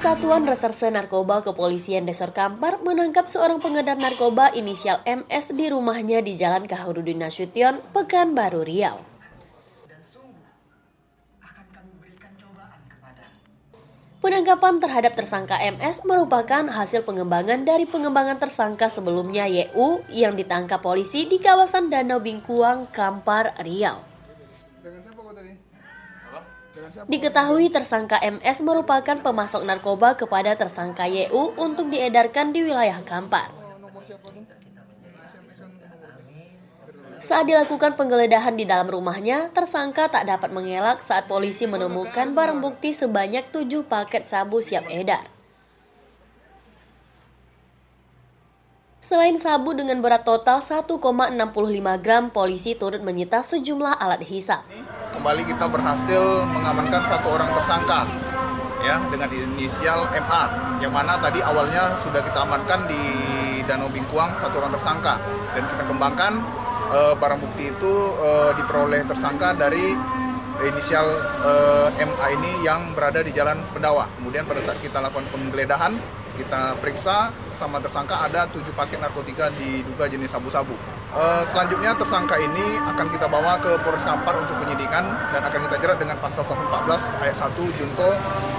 Satuan Reserse Narkoba Kepolisian Desor Kampar menangkap seorang pengedar narkoba inisial MS di rumahnya di Jalan Kahurudin Nasution, Pekanbaru Riau. Penangkapan terhadap tersangka MS merupakan hasil pengembangan dari pengembangan tersangka sebelumnya YU yang ditangkap polisi di kawasan Danau Bingkuang, Kampar, Riau. Diketahui tersangka MS merupakan pemasok narkoba kepada tersangka YU untuk diedarkan di wilayah Kampar. Saat dilakukan penggeledahan di dalam rumahnya, tersangka tak dapat mengelak saat polisi menemukan barang bukti sebanyak tujuh paket sabu siap edar. Selain sabu dengan berat total 1,65 gram, polisi turut menyita sejumlah alat hisap. Kembali kita berhasil mengamankan satu orang tersangka ya dengan inisial MA yang mana tadi awalnya sudah kita amankan di Danau Bingkuang satu orang tersangka dan kita kembangkan uh, barang bukti itu uh, diperoleh tersangka dari inisial uh, eh, MA ini yang berada di Jalan Pendawa. Kemudian pada saat kita lakukan penggeledahan kita periksa sama tersangka ada tujuh paket narkotika diduga jenis sabu-sabu. Uh, selanjutnya tersangka ini akan kita bawa ke Polres Kampar untuk penyidikan dan akan kita jerat dengan pasal 114 ayat 1 junto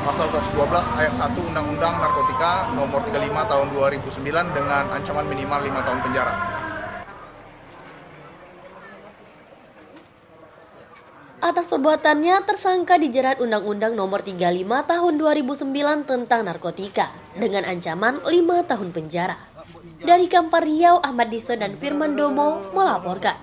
pasal 112 ayat 1 Undang-Undang Narkotika nomor 35 tahun 2009 dengan ancaman minimal 5 tahun penjara. Atas perbuatannya, tersangka dijerat Undang-Undang Nomor 35 Tahun 2009 tentang narkotika dengan ancaman 5 tahun penjara. Dari Kampar Riau, Ahmad Disto dan Firman Domo melaporkan.